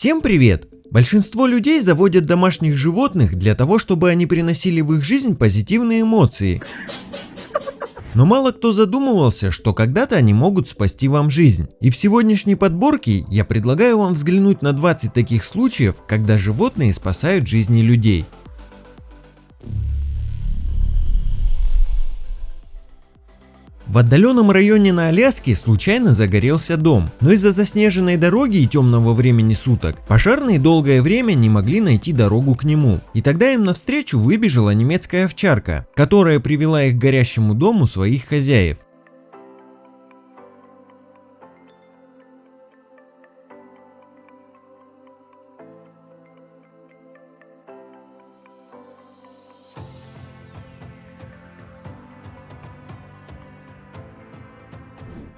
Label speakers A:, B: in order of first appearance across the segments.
A: Всем привет! Большинство людей заводят домашних животных для того, чтобы они приносили в их жизнь позитивные эмоции. Но мало кто задумывался, что когда-то они могут спасти вам жизнь. И в сегодняшней подборке я предлагаю вам взглянуть на 20 таких случаев, когда животные спасают жизни людей. В отдаленном районе на Аляске случайно загорелся дом, но из-за заснеженной дороги и темного времени суток пожарные долгое время не могли найти дорогу к нему. И тогда им навстречу выбежала немецкая овчарка, которая привела их к горящему дому своих хозяев.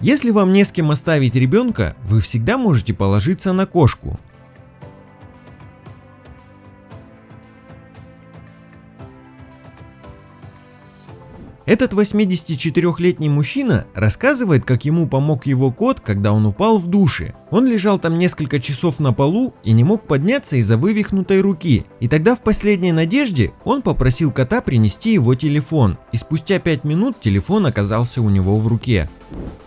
A: Если вам не с кем оставить ребенка, вы всегда можете положиться на кошку. Этот 84-летний мужчина рассказывает, как ему помог его кот, когда он упал в душе. Он лежал там несколько часов на полу и не мог подняться из-за вывихнутой руки. И тогда в последней надежде он попросил кота принести его телефон. И спустя 5 минут телефон оказался у него в руке.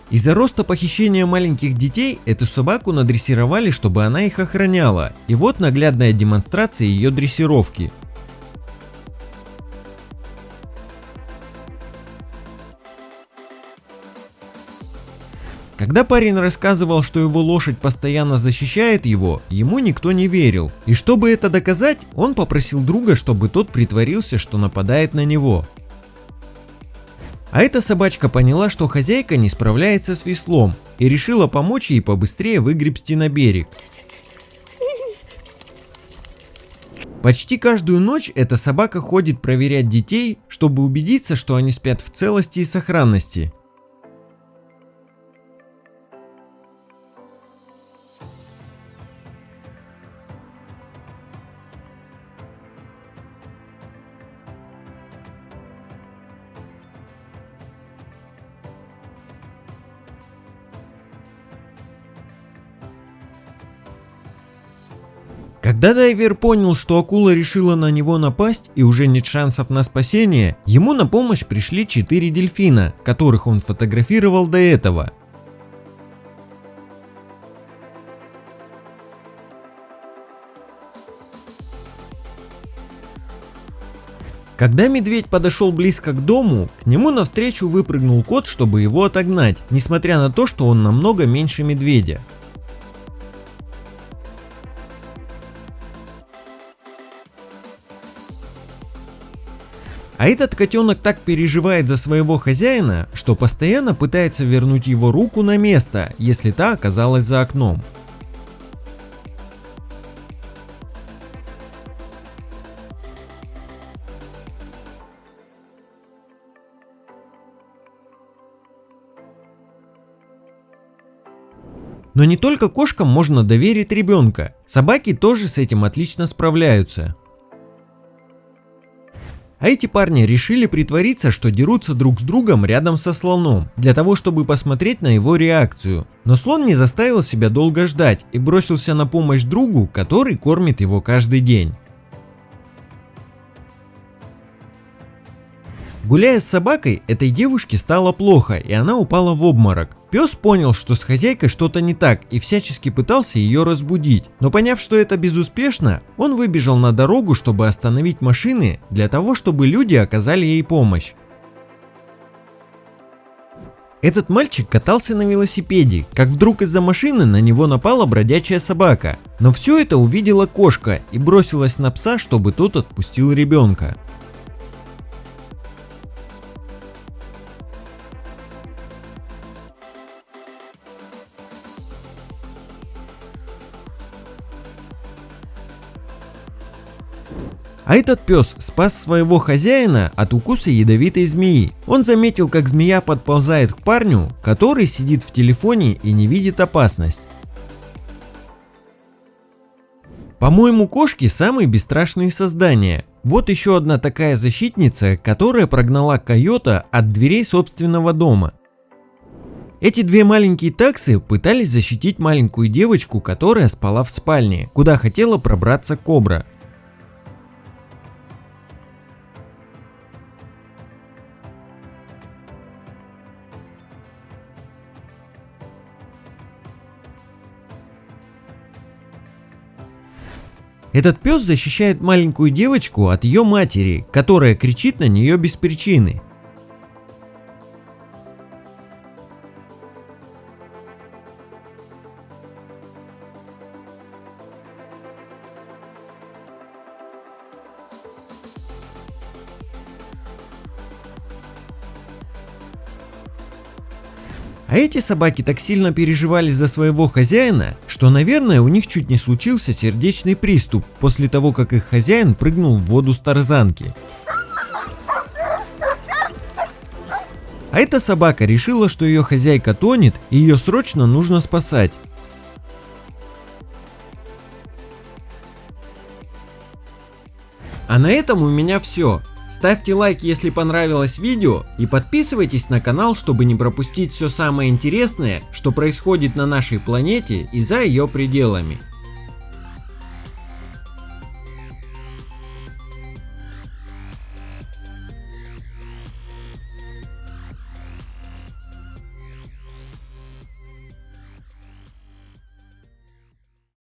A: Из-за роста похищения маленьких детей эту собаку надрессировали, чтобы она их охраняла. И вот наглядная демонстрация ее дрессировки. Когда парень рассказывал, что его лошадь постоянно защищает его, ему никто не верил. И чтобы это доказать, он попросил друга, чтобы тот притворился, что нападает на него. А эта собачка поняла, что хозяйка не справляется с веслом и решила помочь ей побыстрее выгребсти на берег. Почти каждую ночь эта собака ходит проверять детей, чтобы убедиться, что они спят в целости и сохранности. Когда дайвер понял, что акула решила на него напасть и уже нет шансов на спасение, ему на помощь пришли четыре дельфина, которых он фотографировал до этого. Когда медведь подошел близко к дому, к нему навстречу выпрыгнул кот, чтобы его отогнать, несмотря на то, что он намного меньше медведя. А этот котенок так переживает за своего хозяина, что постоянно пытается вернуть его руку на место, если та оказалась за окном. Но не только кошкам можно доверить ребенка, собаки тоже с этим отлично справляются. А эти парни решили притвориться, что дерутся друг с другом рядом со слоном, для того чтобы посмотреть на его реакцию. Но слон не заставил себя долго ждать и бросился на помощь другу, который кормит его каждый день. Гуляя с собакой, этой девушке стало плохо и она упала в обморок. Пес понял, что с хозяйкой что-то не так и всячески пытался ее разбудить. Но поняв, что это безуспешно, он выбежал на дорогу, чтобы остановить машины для того, чтобы люди оказали ей помощь. Этот мальчик катался на велосипеде, как вдруг из-за машины на него напала бродячая собака. Но все это увидела кошка и бросилась на пса, чтобы тот отпустил ребенка. А этот пес спас своего хозяина от укуса ядовитой змеи. Он заметил, как змея подползает к парню, который сидит в телефоне и не видит опасность. По-моему, кошки самые бесстрашные создания. Вот еще одна такая защитница, которая прогнала койота от дверей собственного дома. Эти две маленькие таксы пытались защитить маленькую девочку, которая спала в спальне, куда хотела пробраться кобра. Этот пес защищает маленькую девочку от ее матери, которая кричит на нее без причины. А эти собаки так сильно переживали за своего хозяина, что, наверное, у них чуть не случился сердечный приступ после того, как их хозяин прыгнул в воду с тарзанки. А эта собака решила, что ее хозяйка тонет и ее срочно нужно спасать. А на этом у меня все. Ставьте лайк, если понравилось видео и подписывайтесь на канал, чтобы не пропустить все самое интересное, что происходит на нашей планете и за ее пределами.